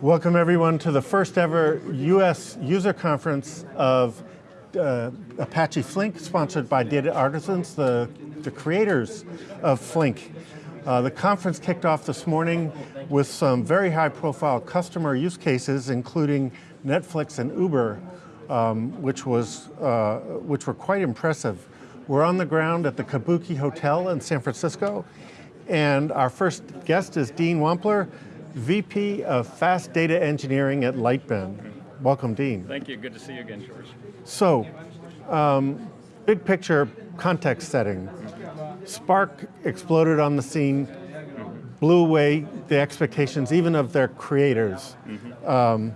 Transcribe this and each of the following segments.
Welcome everyone to the first ever US user conference of uh, Apache Flink, sponsored by Data Artisans, the, the creators of Flink. Uh, the conference kicked off this morning with some very high profile customer use cases, including Netflix and Uber, um, which, was, uh, which were quite impressive. We're on the ground at the Kabuki Hotel in San Francisco, and our first guest is Dean Wampler, VP of Fast Data Engineering at Lightbend. Welcome, Dean. Thank you, good to see you again, George. So, um, big picture context setting. Spark exploded on the scene, blew away the expectations even of their creators. Um,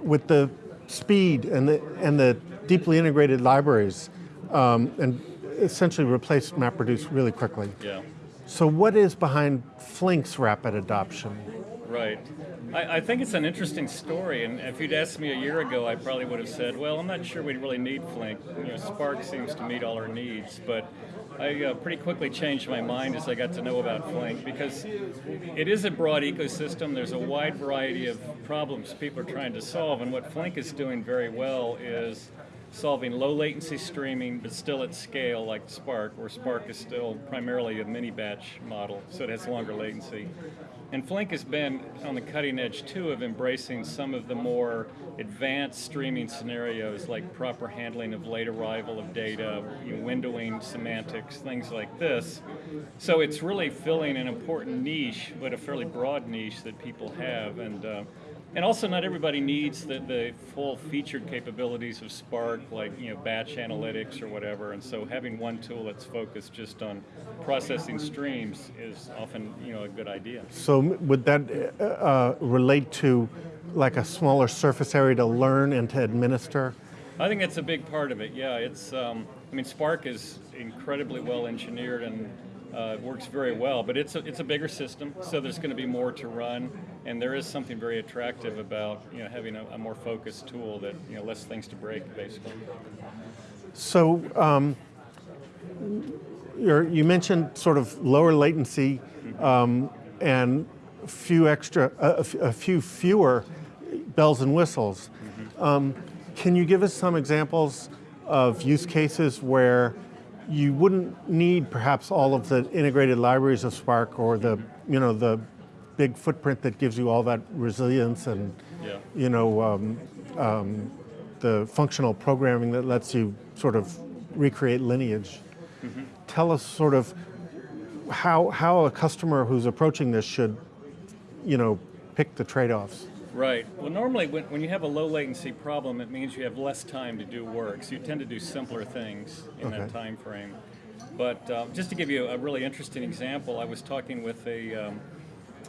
with the speed and the, and the deeply integrated libraries, um, and essentially replaced MapReduce really quickly. Yeah. So what is behind Flink's rapid adoption? Right. I, I, think it's an interesting story, and if you'd asked me a year ago, I probably would have said, well, I'm not sure we'd really need Flink. You know, Spark seems to meet all our needs, but I uh, pretty quickly changed my mind as I got to know about Flink because it is a broad ecosystem. There's a wide variety of problems people are trying to solve, and what Flink is doing very well is solving low latency streaming, but still at scale like Spark, where Spark is still primarily a mini batch model, so it has longer latency. And Flink has been on the cutting edge too of embracing some of the more advanced streaming scenarios like proper handling of late arrival of data, windowing, semantics, things like this. So it's really filling an important niche, but a fairly broad niche that people have. and. Uh, and also not everybody needs the, the full featured capabilities of Spark, like you know batch analytics or whatever, and so having one tool that's focused just on processing streams is often you know a good idea. So would that uh, uh, relate to like a smaller surface area to learn and to administer? I think that's a big part of it, yeah. It's, um, I mean, Spark is incredibly well engineered and uh, works very well, but it's a, it's a bigger system, so there's going to be more to run, and there is something very attractive about you know having a, a more focused tool that you know less things to break, basically. So um, you mentioned sort of lower latency um, and a few extra, a, a, few fewer bells and whistles. Mm -hmm. um, can you give us some examples of use cases where you wouldn't need perhaps all of the integrated libraries of Spark or the, you know, the big footprint that gives you all that resilience and, yeah. you know, um, um, the functional programming that lets you sort of recreate lineage. Mm -hmm. Tell us sort of how, how a customer who's approaching this should, you know, pick the trade-offs. Right. Well, normally when, when you have a low latency problem, it means you have less time to do work. So you tend to do simpler things in okay. that time frame. But um, just to give you a really interesting example, I was talking with a, um,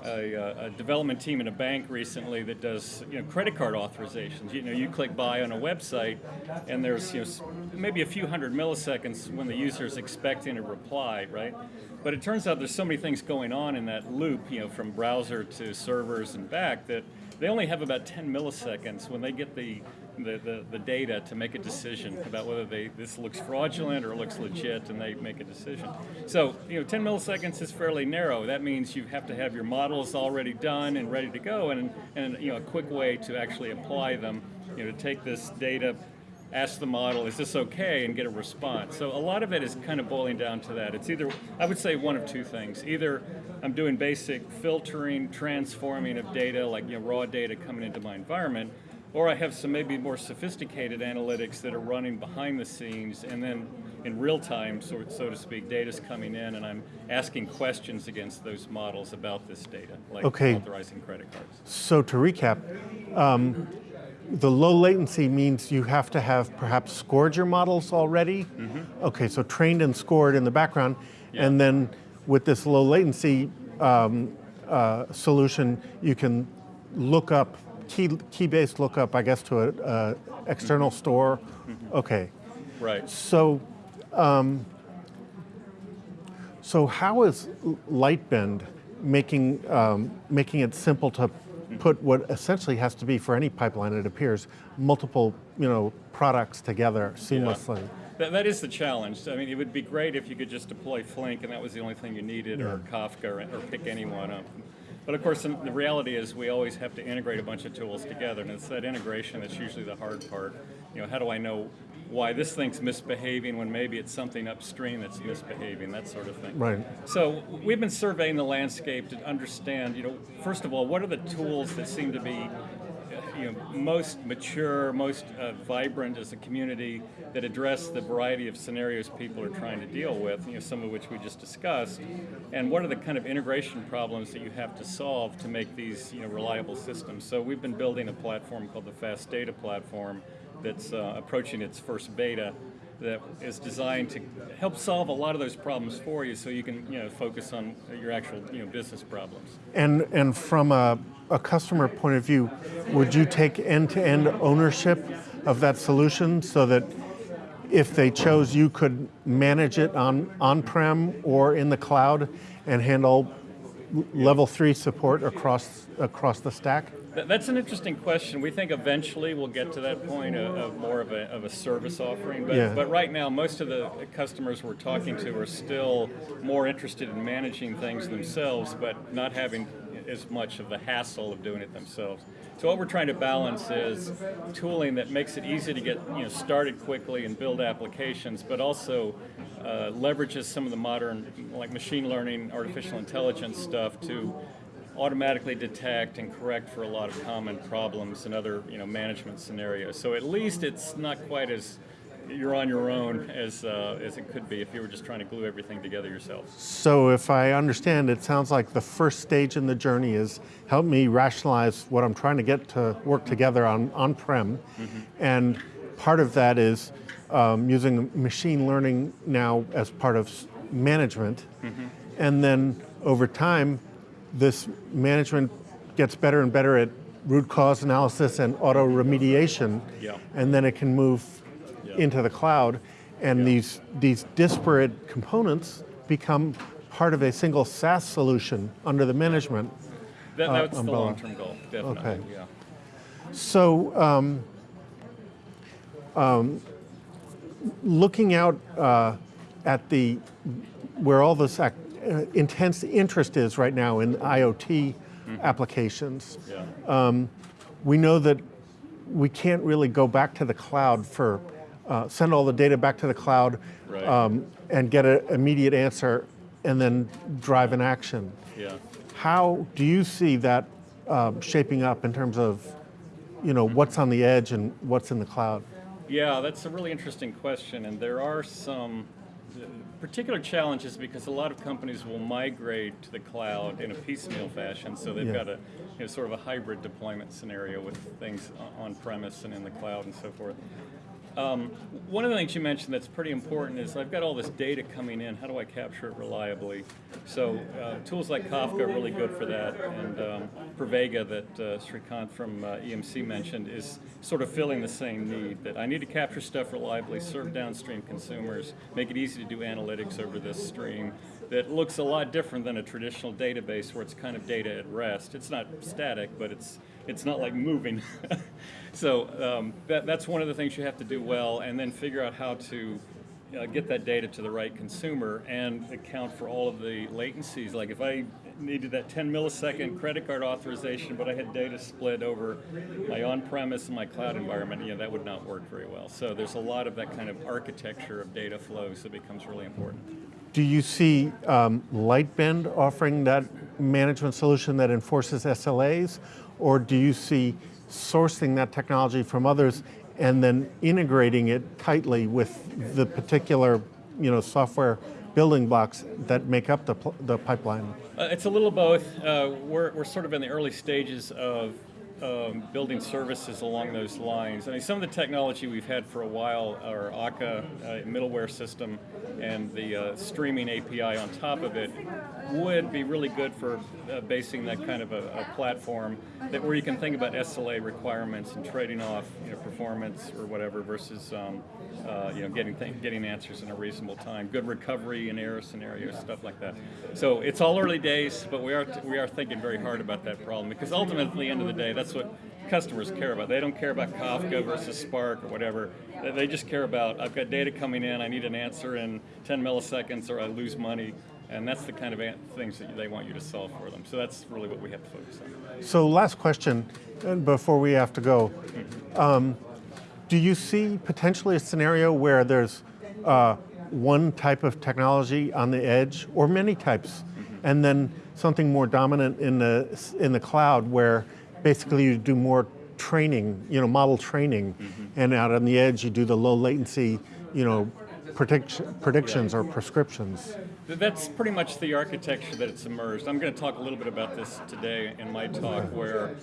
a, uh, a, development team in a bank recently that does you know credit card authorizations. You know, you click buy on a website, and there's you know maybe a few hundred milliseconds when the user is expecting a reply, right? But it turns out there's so many things going on in that loop, you know, from browser to servers and back that they only have about 10 milliseconds when they get the, the, the, the, data to make a decision about whether they this looks fraudulent or looks legit and they make a decision. So, you know, 10 milliseconds is fairly narrow. That means you have to have your models already done and ready to go and, and you know, a quick way to actually apply them, you know, to take this data, ask the model, is this okay, and get a response. So a lot of it is kind of boiling down to that. It's either, I would say one of two things. Either I'm doing basic filtering, transforming of data, like you know, raw data coming into my environment, or I have some maybe more sophisticated analytics that are running behind the scenes, and then in real time, so, so to speak, data's coming in, and I'm asking questions against those models about this data, like okay. authorizing credit cards. So to recap, um, the low latency means you have to have perhaps scored your models already. Mm -hmm. Okay, so trained and scored in the background, yeah. and then with this low latency um, uh, solution, you can look up key key-based lookup, I guess, to an external mm -hmm. store. Mm -hmm. Okay. Right. So, um, so how is Lightbend making um, making it simple to put what essentially has to be for any pipeline, it appears, multiple you know, products together seamlessly. Yeah. That, that is the challenge. I mean, it would be great if you could just deploy Flink and that was the only thing you needed, yeah. or Kafka, or, or pick anyone up. But of course, the reality is we always have to integrate a bunch of tools together, and it's that integration that's usually the hard part. You know, how do I know why this thing's misbehaving when maybe it's something upstream that's misbehaving, that sort of thing. Right. So we've been surveying the landscape to understand, you know, first of all, what are the tools that seem to be you know, most mature, most uh, vibrant as a community that address the variety of scenarios people are trying to deal with, you know, some of which we just discussed, and what are the kind of integration problems that you have to solve to make these you know, reliable systems. So we've been building a platform called the Fast Data Platform that's uh, approaching its first beta that is designed to help solve a lot of those problems for you so you can you know, focus on your actual you know, business problems. And, and from a, a customer point of view, would you take end-to-end ownership of that solution so that if they chose, you could manage it on on-prem or in the cloud and handle level three support across across the stack? That's an interesting question. We think eventually we'll get to that point of, of more of a, of a service offering. But, Yeah. but right now, most of the customers we're talking to are still more interested in managing things themselves, but not having as much of the hassle of doing it themselves. So what we're trying to balance is tooling that makes it easy to get you know started quickly and build applications, but also uh, leverages some of the modern like machine learning, artificial intelligence stuff to automatically detect and correct for a lot of common problems and other you know management scenarios. So at least it's not quite as you're on your own as uh, as it could be if you were just trying to glue everything together yourself. So if I understand, it sounds like the first stage in the journey is help me rationalize what I'm trying to get to work together on on-prem, and part of that is um, using machine learning now as part of management, and then over time, this management gets better and better at root cause analysis and auto remediation, Yeah. and then it can move Yeah. into the cloud, and these these disparate components become part of a single SaaS solution under the management. That, Uh, that's the long-term goal, definitely. Okay. Yeah. So, um, um, looking out uh, at the where all this ac- uh, intense interest is right now in IoT applications, Yeah. we know that we can't really go back to the cloud for uh, send all the data back to the cloud Right. um, and get an immediate answer and then drive an action. yeah. How do you see that um, shaping up in terms of, you know, what's on the edge and what's in the cloud? Yeah, that's a really interesting question, and there are some uh, challenge is because a lot of companies will migrate to the cloud in a piecemeal fashion, so they've Yeah. got a you know, sort of a hybrid deployment scenario with things on premise and in the cloud and so forth. Um, one of the things you mentioned that's pretty important is I've got all this data coming in. How do I capture it reliably? So uh, tools like Kafka are really good for that, and um, Pravega that uh, Srikant from uh, EMC mentioned is sort of filling the same need. That I need to capture stuff reliably, serve downstream consumers, make it easy to do analytics over this stream. That looks a lot different than a traditional database where it's kind of data at rest. It's not static, but it's it's not like moving. so um, that, that's one of the things you have to do well, and then figure out how to uh, get that data to the right consumer and account for all of the latencies. Like if I needed that 10 millisecond credit card authorization, but I had data split over my on-premise and my cloud environment, you know, that would not work very well. So there's a lot of that kind of architecture of data flows that becomes really important. Do you see um, Lightbend offering that management solution that enforces SLAs, or do you see sourcing that technology from others and then integrating it tightly with the particular, you know, software building blocks that make up the, the pipeline? Uh, it's a little both. Uh, we're, we're sort of in the early stages of um, building services along those lines. I mean, some of the technology we've had for a while, our Akka uh, middleware system and the uh, streaming API on top of it, would be really good for uh, basing that kind of a, a platform that where you can think about SLA requirements and trading off, you know, performance or whatever versus, um, uh, you know, getting getting answers in a reasonable time, good recovery in error scenarios, stuff like that. So it's all early days, but we are we are thinking very hard about that problem because ultimately, at the end of the day, that's that's what customers care about. They don't care about Kafka versus Spark or whatever. They- just care about, I've got data coming in, I need an answer in 10 milliseconds or I lose money. And that's the kind of things that they want you to solve for them. So that's really what we have to focus on. So last question, and before we have to go. Um, do you see potentially a scenario where there's uh, one type of technology on the edge, or many types, and then something more dominant in the in the cloud, where basically you do more training, you know, model training, mm-hmm. and out on the edge you do the low latency, you know, prediction, predictions or prescriptions. That's pretty much the architecture that it's emerged. I'm going to talk a little bit about this today in my talk, where,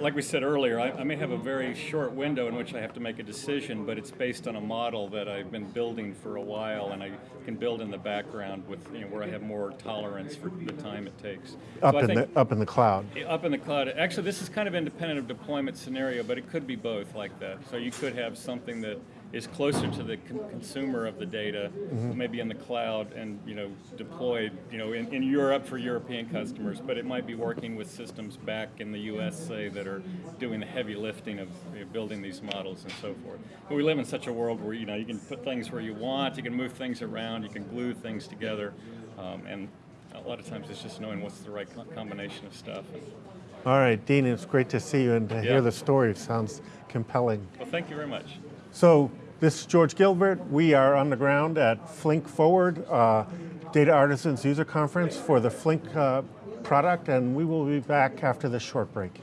like we said earlier, I, I may have a very short window in which I have to make a decision, but it's based on a model that I've been building for a while, and I can build in the background with you know where I have more tolerance for the time it takes. Up so in the up in the cloud. up in the cloud. Actually, this is kind of independent of deployment scenario, but it could be both like that. So you could have something that is closer to the con- consumer of the data, maybe in the cloud and you know deployed you know in, in Europe for European customers, but it might be working with systems back in the U.S. say that are doing the heavy lifting of you know, building these models and so forth. But we live in such a world where you know you can put things where you want, you can move things around, you can glue things together, um, and a lot of times it's just knowing what's the right co- combination of stuff. All right, Dean, it's great to see you and to Yeah. hear the story. It Sounds compelling. Well, thank you very much. So this is George Gilbert. We are on the ground at Flink Forward, uh, Data Artisans User Conference for the Flink uh, product, and we will be back after this short break.